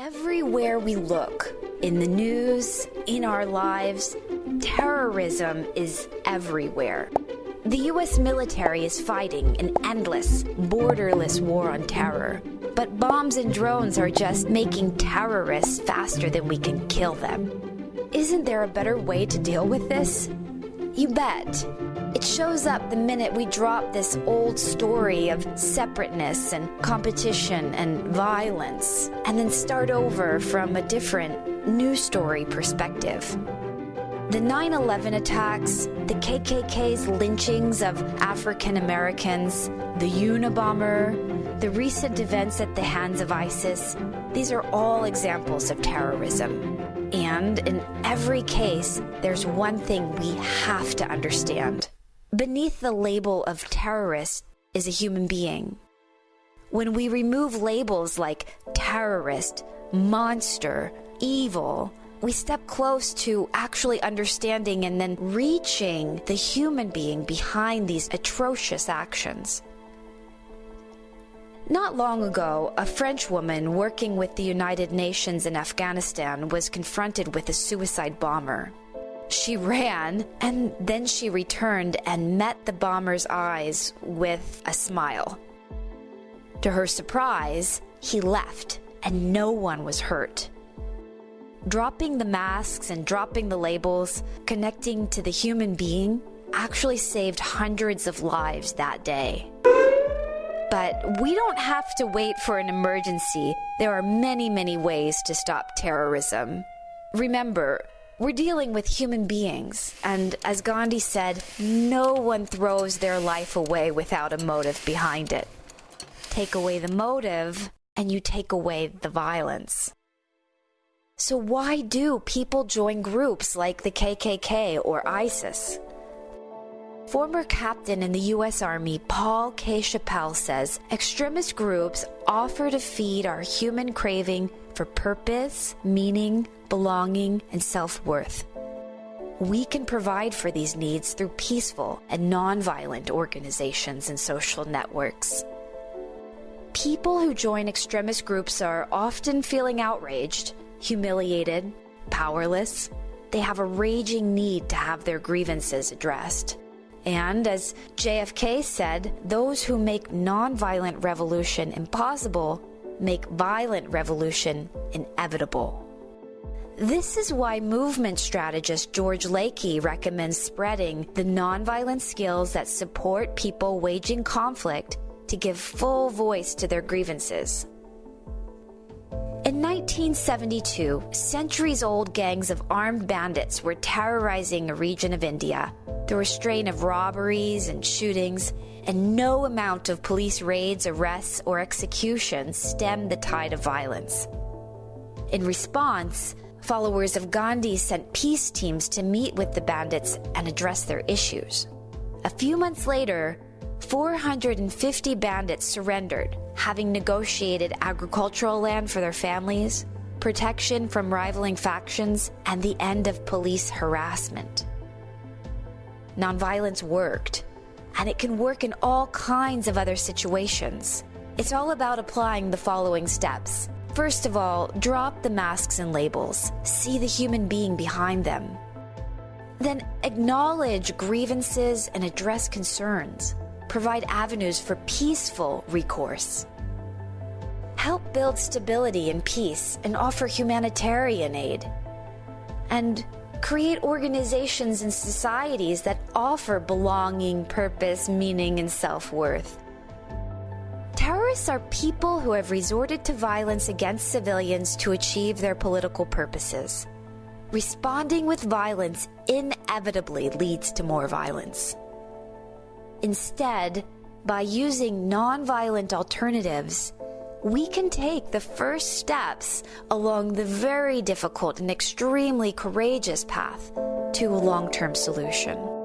Everywhere we look, in the news, in our lives, terrorism is everywhere. The US military is fighting an endless, borderless war on terror. But bombs and drones are just making terrorists faster than we can kill them. Isn't there a better way to deal with this? You bet. It shows up the minute we drop this old story of separateness and competition and violence, and then start over from a different, new story perspective. The 9 11 attacks, the KKK's lynchings of African Americans, the Unabomber, the recent events at the hands of ISIS, these are all examples of terrorism. And in every case, there's one thing we have to understand. Beneath the label of terrorist is a human being. When we remove labels like terrorist, monster, evil, we step close to actually understanding and then reaching the human being behind these atrocious actions. Not long ago, a French woman working with the United Nations in Afghanistan was confronted with a suicide bomber. She ran and then she returned and met the bomber's eyes with a smile. To her surprise, he left and no one was hurt. Dropping the masks and dropping the labels, connecting to the human being, actually saved hundreds of lives that day. But we don't have to wait for an emergency. There are many, many ways to stop terrorism. Remember, we're dealing with human beings, and as Gandhi said, no one throws their life away without a motive behind it. Take away the motive, and you take away the violence. So, why do people join groups like the KKK or ISIS? Former captain in the U.S. Army Paul K. Chappell says extremist groups offer to feed our human craving for purpose, meaning, belonging, and self worth. We can provide for these needs through peaceful and nonviolent organizations and social networks. People who join extremist groups are often feeling outraged, humiliated, powerless. They have a raging need to have their grievances addressed. And as JFK said, those who make nonviolent revolution impossible make violent revolution inevitable. This is why movement strategist George Lakey recommends spreading the nonviolent skills that support people waging conflict to give full voice to their grievances. In 1972, centuries old gangs of armed bandits were terrorizing a region of India through restraint of robberies and shootings, and no amount of police raids, arrests, or executions stemmed the tide of violence. In response, followers of Gandhi sent peace teams to meet with the bandits and address their issues. A few months later, 450 bandits surrendered, having negotiated agricultural land for their families, protection from rivaling factions, and the end of police harassment nonviolence worked, and it can work in all kinds of other situations. It's all about applying the following steps. First of all, drop the masks and labels, see the human being behind them. Then acknowledge grievances and address concerns. Provide avenues for peaceful recourse. Help build stability and peace and offer humanitarian aid. And create organizations and societies that offer belonging, purpose, meaning, and self worth. Terrorists are people who have resorted to violence against civilians to achieve their political purposes. Responding with violence inevitably leads to more violence. Instead, by using nonviolent alternatives, we can take the first steps along the very difficult and extremely courageous path to a long term solution.